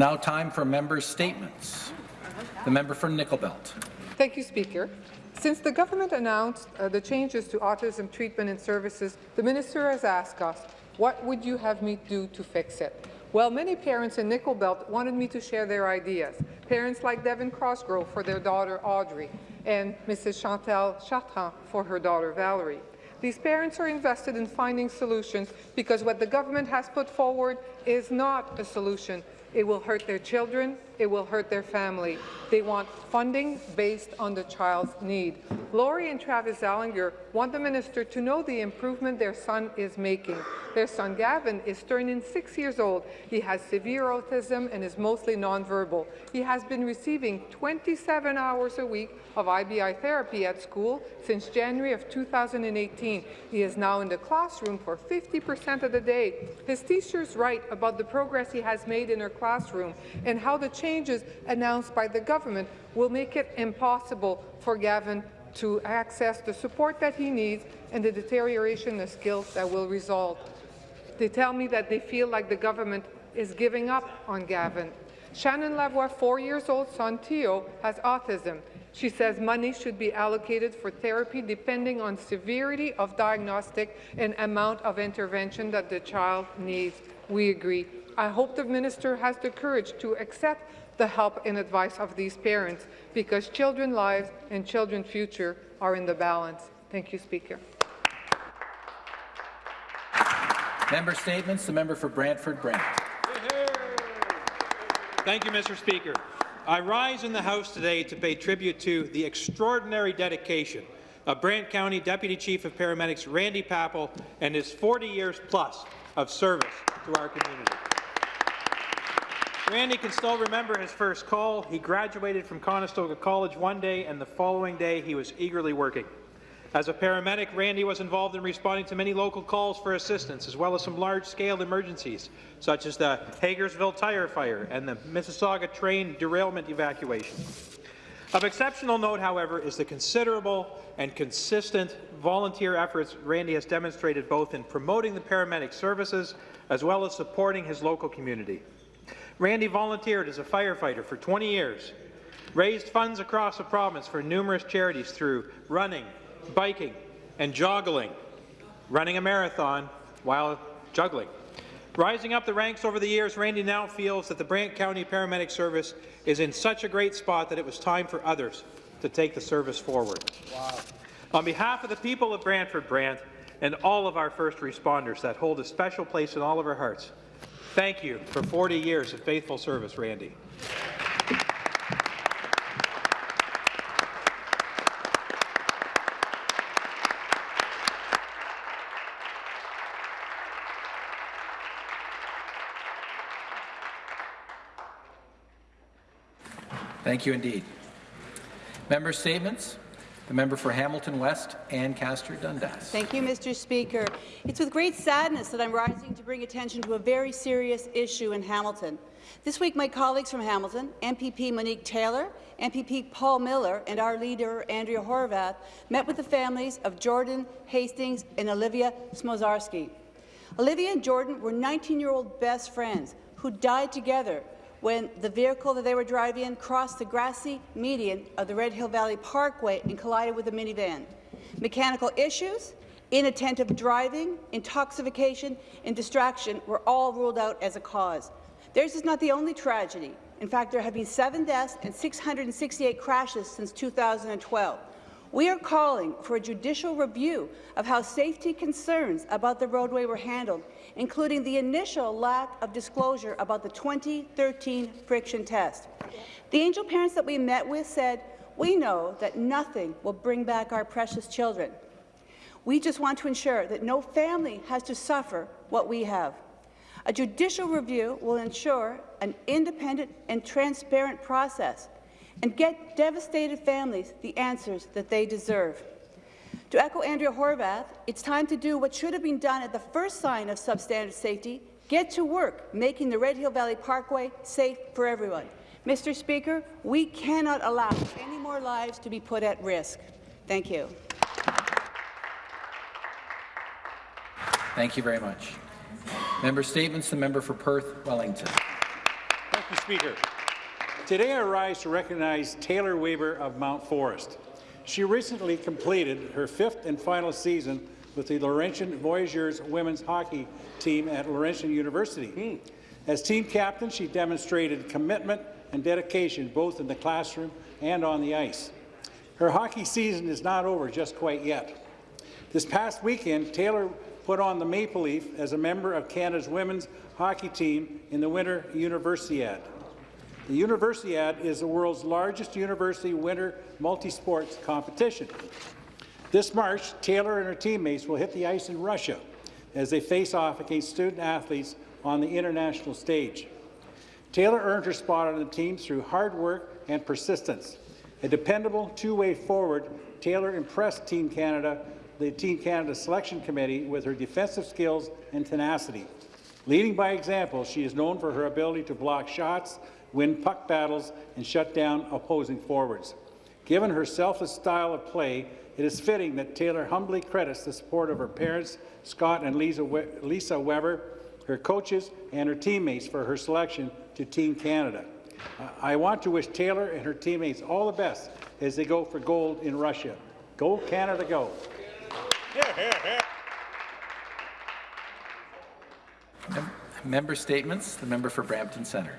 Now time for member statements. The member for Nickel Belt. Thank you, Speaker. Since the government announced uh, the changes to autism treatment and services, the minister has asked us, what would you have me do to fix it? Well, many parents in Nickel Belt wanted me to share their ideas. Parents like Devin Crossgrove for their daughter Audrey and Mrs. Chantal Chartrand for her daughter Valerie. These parents are invested in finding solutions because what the government has put forward is not a solution. It will hurt their children, it will hurt their family. They want funding based on the child's need. Lori and Travis Zallinger want the minister to know the improvement their son is making. Their son Gavin is turning six years old. He has severe autism and is mostly nonverbal. He has been receiving 27 hours a week of IBI therapy at school since January of 2018. He is now in the classroom for 50% of the day. His teachers write about the progress he has made in her classroom and how the changes announced by the government will make it impossible for Gavin to access the support that he needs and the deterioration of skills that will result. They tell me that they feel like the government is giving up on Gavin. Shannon Lavoie, four years old son Theo, has autism. She says money should be allocated for therapy depending on severity of diagnostic and amount of intervention that the child needs. We agree. I hope the minister has the courage to accept the help and advice of these parents because children's lives and children's future are in the balance. Thank you, Speaker. Member statements. The member for Brantford Brant. Thank you, Mr. Speaker. I rise in the House today to pay tribute to the extraordinary dedication of Brant County Deputy Chief of Paramedics Randy Pappel and his 40 years plus of service to our community. Randy can still remember his first call. He graduated from Conestoga College one day, and the following day he was eagerly working. As a paramedic, Randy was involved in responding to many local calls for assistance, as well as some large-scale emergencies, such as the Hagersville tire fire and the Mississauga train derailment evacuation. Of exceptional note, however, is the considerable and consistent volunteer efforts Randy has demonstrated both in promoting the paramedic services as well as supporting his local community. Randy volunteered as a firefighter for 20 years, raised funds across the province for numerous charities through running, biking, and joggling, running a marathon while juggling. Rising up the ranks over the years, Randy now feels that the Brant County Paramedic Service is in such a great spot that it was time for others to take the service forward. Wow. On behalf of the people of Brantford Brant and all of our first responders that hold a special place in all of our hearts, Thank you for 40 years of faithful service, Randy. Thank you indeed. Member statements. The member for Hamilton West, Ancaster Dundas. Thank you, Mr. Speaker. It's with great sadness that I'm rising to bring attention to a very serious issue in Hamilton. This week, my colleagues from Hamilton, MPP Monique Taylor, MPP Paul Miller, and our leader, Andrea Horwath, met with the families of Jordan Hastings and Olivia Smozarski. Olivia and Jordan were 19-year-old best friends who died together when the vehicle that they were driving in crossed the grassy median of the Red Hill Valley Parkway and collided with a minivan. Mechanical issues, inattentive driving, intoxication, and distraction were all ruled out as a cause. Theirs is not the only tragedy. In fact, there have been seven deaths and 668 crashes since 2012. We are calling for a judicial review of how safety concerns about the roadway were handled including the initial lack of disclosure about the 2013 friction test. The angel parents that we met with said, we know that nothing will bring back our precious children. We just want to ensure that no family has to suffer what we have. A judicial review will ensure an independent and transparent process and get devastated families the answers that they deserve. To echo Andrea Horwath, it's time to do what should have been done at the first sign of substandard safety, get to work making the Red Hill Valley Parkway safe for everyone. Mr. Speaker, we cannot allow any more lives to be put at risk. Thank you. Thank you very much. Member statements. The member for Perth Wellington. Thank you, Speaker. Today I rise to recognize Taylor Weber of Mount Forest. She recently completed her fifth and final season with the Laurentian Voyageurs women's hockey team at Laurentian University. Hmm. As team captain, she demonstrated commitment and dedication both in the classroom and on the ice. Her hockey season is not over just quite yet. This past weekend, Taylor put on the Maple Leaf as a member of Canada's women's hockey team in the Winter Universiade. The Universiade is the world's largest university winter multi-sports competition. This March, Taylor and her teammates will hit the ice in Russia as they face off against student athletes on the international stage. Taylor earned her spot on the team through hard work and persistence. A dependable two-way forward, Taylor impressed Team Canada, the Team Canada Selection Committee with her defensive skills and tenacity. Leading by example, she is known for her ability to block shots, win puck battles, and shut down opposing forwards. Given her selfless style of play, it is fitting that Taylor humbly credits the support of her parents, Scott and Lisa, we Lisa Weber, her coaches, and her teammates for her selection to Team Canada. Uh, I want to wish Taylor and her teammates all the best as they go for gold in Russia. Go Canada, go! Member statements. The member for Brampton Centre.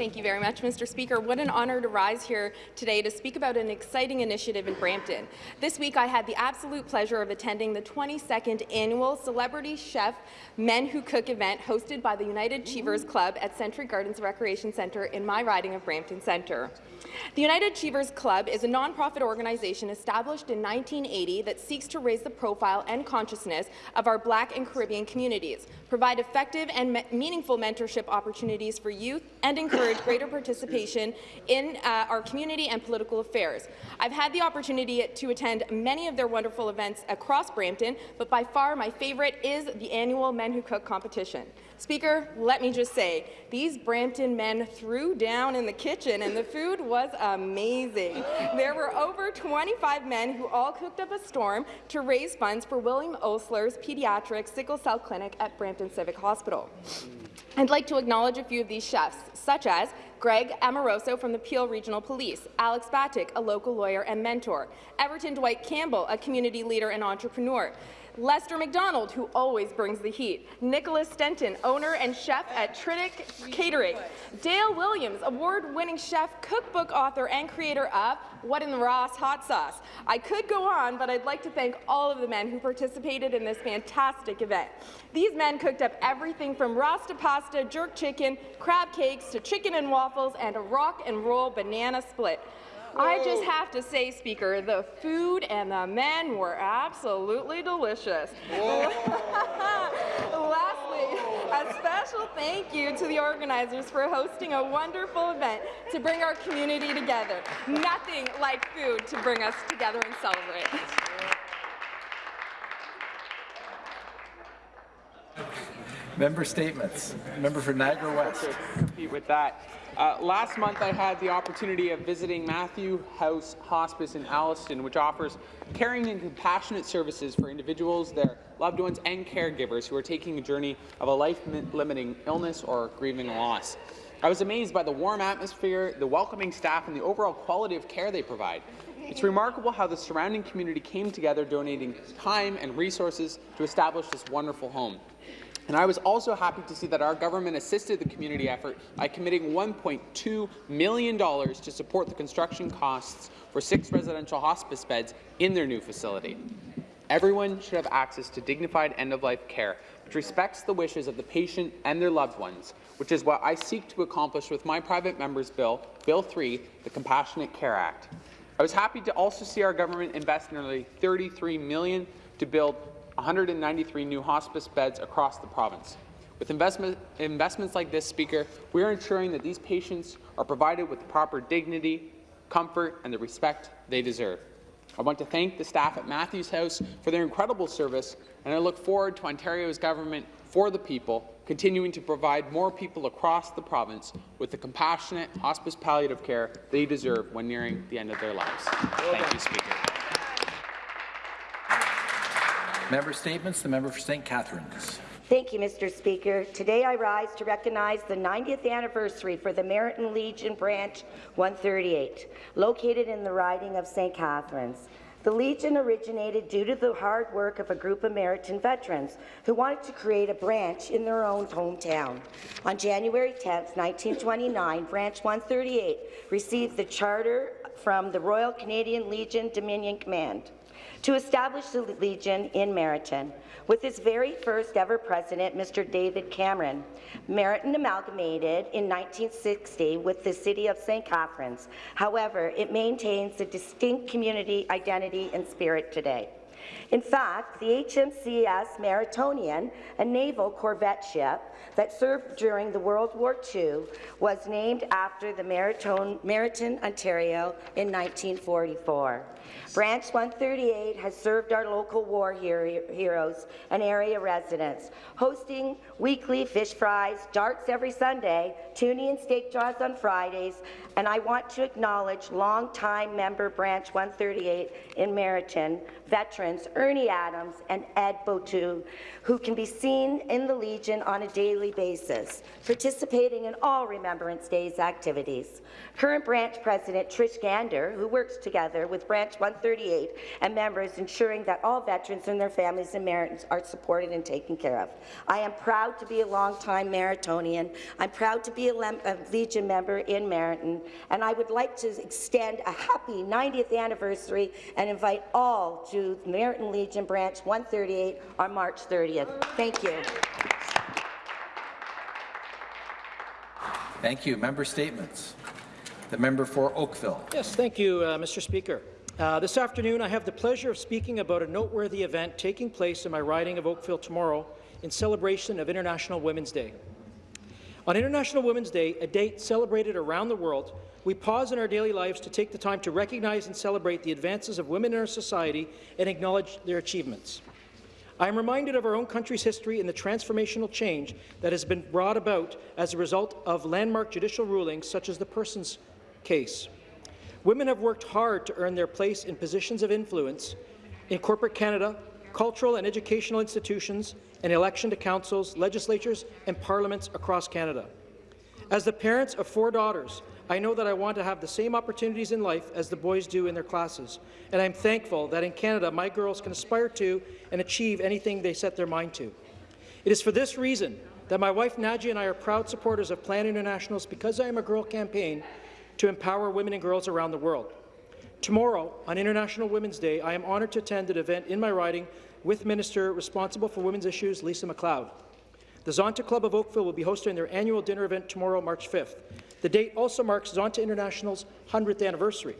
Thank you very much, Mr. Speaker. What an honour to rise here today to speak about an exciting initiative in Brampton. This week, I had the absolute pleasure of attending the 22nd annual Celebrity Chef Men Who Cook event hosted by the United Achievers Club at Century Gardens Recreation Centre in my riding of Brampton Centre. The United Achievers Club is a nonprofit organization established in 1980 that seeks to raise the profile and consciousness of our Black and Caribbean communities, provide effective and me meaningful mentorship opportunities for youth, and encourage greater participation in uh, our community and political affairs. I've had the opportunity to attend many of their wonderful events across Brampton, but by far my favourite is the annual Men Who Cook competition. Speaker, let me just say, these Brampton men threw down in the kitchen and the food was amazing. There were over 25 men who all cooked up a storm to raise funds for William Osler's Pediatric Sickle Cell Clinic at Brampton Civic Hospital. I'd like to acknowledge a few of these chefs, such as Greg Amoroso from the Peel Regional Police, Alex Batik, a local lawyer and mentor, Everton Dwight Campbell, a community leader and entrepreneur, Lester McDonald, who always brings the heat, Nicholas Stenton, owner and chef at Tritic Catering, Dale Williams, award-winning chef, cookbook author, and creator of What in the Ross Hot Sauce. I could go on, but I'd like to thank all of the men who participated in this fantastic event. These men cooked up everything from Rasta pasta, jerk chicken, crab cakes, to chicken and waffles, and a rock and roll banana split. I just have to say, Speaker, the food and the men were absolutely delicious. Lastly, a special thank you to the organizers for hosting a wonderful event to bring our community together. Nothing like food to bring us together and celebrate. Member statements. Member for Niagara West. compete with that. Uh, last month, I had the opportunity of visiting Matthews House Hospice in Alliston, which offers caring and compassionate services for individuals, their loved ones, and caregivers who are taking a journey of a life-limiting illness or grieving loss. I was amazed by the warm atmosphere, the welcoming staff, and the overall quality of care they provide. It's remarkable how the surrounding community came together donating time and resources to establish this wonderful home. And I was also happy to see that our government assisted the community effort by committing $1.2 million to support the construction costs for six residential hospice beds in their new facility. Everyone should have access to dignified end-of-life care, which respects the wishes of the patient and their loved ones, which is what I seek to accomplish with my private member's bill, Bill 3, the Compassionate Care Act. I was happy to also see our government invest nearly $33 million to build 193 new hospice beds across the province. With investment, investments like this, Speaker, we are ensuring that these patients are provided with the proper dignity, comfort, and the respect they deserve. I want to thank the staff at Matthews House for their incredible service, and I look forward to Ontario's government for the people, continuing to provide more people across the province with the compassionate hospice palliative care they deserve when nearing the end of their lives. Thank you, Speaker. Member statements. The member for St. Catharines. Thank you, Mr. Speaker. Today I rise to recognize the 90th anniversary for the Merritton Legion Branch 138, located in the riding of St. Catharines. The Legion originated due to the hard work of a group of Merritton veterans who wanted to create a branch in their own hometown. On January 10, 1929, Branch 138 received the charter from the Royal Canadian Legion Dominion Command to establish the Legion in Merritton. With its very first ever president, Mr. David Cameron, Merritton amalgamated in 1960 with the city of St. Catharines. However, it maintains a distinct community identity and spirit today. In fact, the HMCS Merrittonian, a naval corvette ship that served during the World War II, was named after the Merritton, Merritton Ontario in 1944. Branch 138 has served our local war hero- heroes and area residents, hosting weekly fish fries, darts every Sunday, tuna and steak draws on Fridays, and I want to acknowledge longtime member Branch 138 in Merritton, Ernie Adams and Ed Botu, who can be seen in the Legion on a daily basis, participating in all Remembrance Day's activities. Current branch president Trish Gander, who works together with Branch 138 and members ensuring that all veterans and their families and Merrittons are supported and taken care of. I am proud to be a longtime Merrittonian. I'm proud to be a, a Legion member in Merritton, and I would like to extend a happy 90th anniversary and invite all to Merritton Legion Branch 138 on March 30th. Thank you. Thank you. Member statements. The member for Oakville. Yes, thank you, uh, Mr. Speaker. Uh, this afternoon, I have the pleasure of speaking about a noteworthy event taking place in my riding of Oakville tomorrow in celebration of International Women's Day. On International Women's Day, a date celebrated around the world, we pause in our daily lives to take the time to recognize and celebrate the advances of women in our society and acknowledge their achievements. I am reminded of our own country's history and the transformational change that has been brought about as a result of landmark judicial rulings such as the Persons case. Women have worked hard to earn their place in positions of influence in corporate Canada, cultural and educational institutions, and election to councils, legislatures, and parliaments across Canada. As the parents of four daughters, I know that I want to have the same opportunities in life as the boys do in their classes, and I'm thankful that in Canada my girls can aspire to and achieve anything they set their mind to. It is for this reason that my wife Nadia and I are proud supporters of Plan International's Because I Am a Girl campaign to empower women and girls around the world. Tomorrow, on International Women's Day, I am honoured to attend an event in my riding with Minister responsible for women's issues, Lisa MacLeod. The Zonta Club of Oakville will be hosting their annual dinner event tomorrow, March 5th. The date also marks Zonta International's 100th anniversary.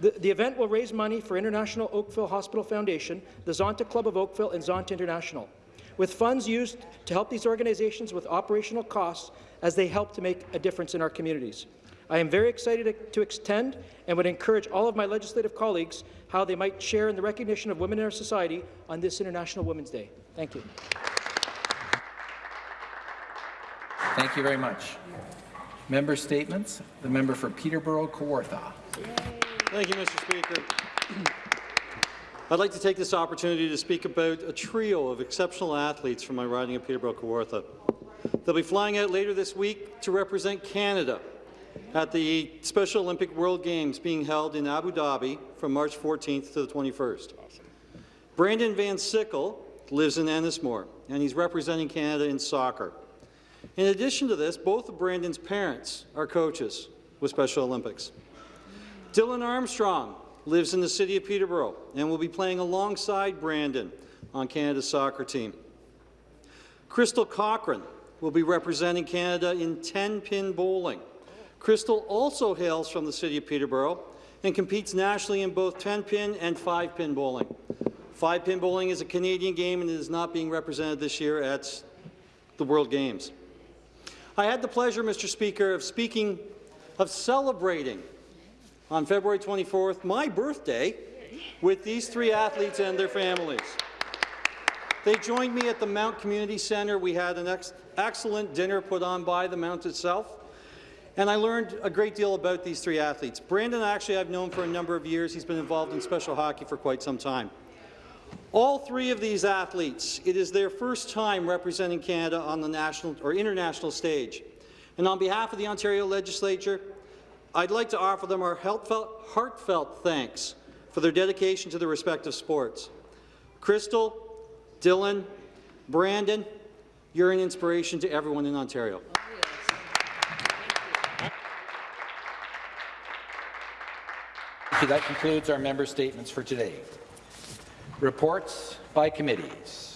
The, the, event will raise money for International Oakville Hospital Foundation, the Zonta Club of Oakville, and Zonta International, with funds used to help these organizations with operational costs as they help to make a difference in our communities. I am very excited to, to extend and would encourage all of my legislative colleagues how they might share in the recognition of women in our society on this International Women's Day. Thank you. Thank you very much. Member statements. The member for Peterborough Kawartha. Thank you, Mr. Speaker. I'd like to take this opportunity to speak about a trio of exceptional athletes from my riding of Peterborough Kawartha. They'll be flying out later this week to represent Canada at the Special Olympic World Games being held in Abu Dhabi from March 14th to the 21st. Awesome. Brandon Van Sickle lives in Ennismore, and he's representing Canada in soccer. In addition to this, both of Brandon's parents are coaches with Special Olympics. Dylan Armstrong lives in the city of Peterborough and will be playing alongside Brandon on Canada's soccer team. Crystal Cochran will be representing Canada in 10-pin bowling. Crystal also hails from the city of Peterborough and competes nationally in both 10-pin and 5-pin bowling. 5-pin bowling is a Canadian game and is not being represented this year at the World Games. I had the pleasure, Mr. Speaker, of speaking, of celebrating on February 24th, my birthday, with these three athletes and their families. They joined me at the Mount Community Centre. We had an ex excellent dinner put on by the Mount itself. And I learned a great deal about these three athletes. Brandon, actually, I've known for a number of years. He's been involved in special hockey for quite some time. All three of these athletes, it is their first time representing Canada on the national or international stage. And on behalf of the Ontario Legislature, I'd like to offer them our heartfelt, heartfelt thanks for their dedication to their respective sports. Crystal, Dylan, Brandon, you're an inspiration to everyone in Ontario. That concludes our member statements for today. Reports by committees.